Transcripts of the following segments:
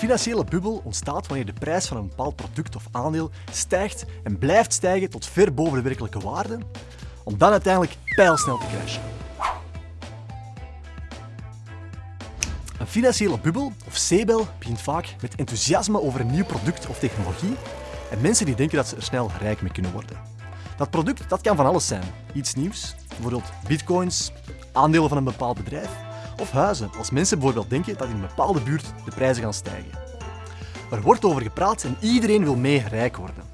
financiële bubbel ontstaat wanneer de prijs van een bepaald product of aandeel stijgt en blijft stijgen tot ver boven de werkelijke waarde, om dan uiteindelijk pijlsnel te crashen. Een financiële bubbel, of zeebel, begint vaak met enthousiasme over een nieuw product of technologie en mensen die denken dat ze er snel rijk mee kunnen worden. Dat product dat kan van alles zijn. Iets nieuws, bijvoorbeeld bitcoins, aandelen van een bepaald bedrijf, of huizen, als mensen bijvoorbeeld denken dat in een bepaalde buurt de prijzen gaan stijgen. Er wordt over gepraat en iedereen wil mee rijk worden.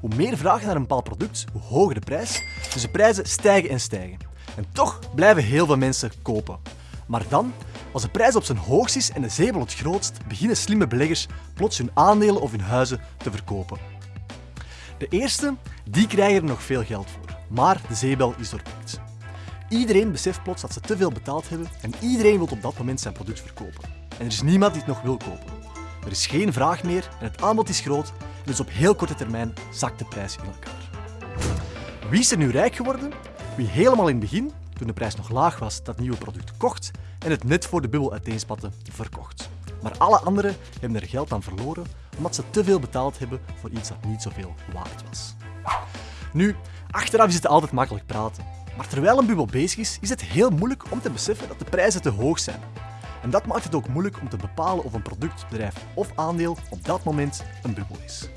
Hoe meer vraag naar een bepaald product, hoe hoger de prijs, dus de prijzen stijgen en stijgen. En toch blijven heel veel mensen kopen. Maar dan, als de prijs op zijn hoogst is en de zeebel het grootst, beginnen slimme beleggers plots hun aandelen of hun huizen te verkopen. De eerste, die krijgen er nog veel geld voor, maar de zeebel is doorpikt. Iedereen beseft plots dat ze te veel betaald hebben en iedereen wil op dat moment zijn product verkopen. En er is niemand die het nog wil kopen. Er is geen vraag meer en het aanbod is groot dus op heel korte termijn zakt de prijs in elkaar. Wie is er nu rijk geworden? Wie helemaal in het begin, toen de prijs nog laag was, dat nieuwe product kocht en het net voor de bubbel uiteenspatte verkocht. Maar alle anderen hebben er geld aan verloren omdat ze te veel betaald hebben voor iets dat niet zoveel waard was. Nu, achteraf is het altijd makkelijk praten. Maar terwijl een bubbel bezig is, is het heel moeilijk om te beseffen dat de prijzen te hoog zijn. En dat maakt het ook moeilijk om te bepalen of een product, bedrijf of aandeel op dat moment een bubbel is.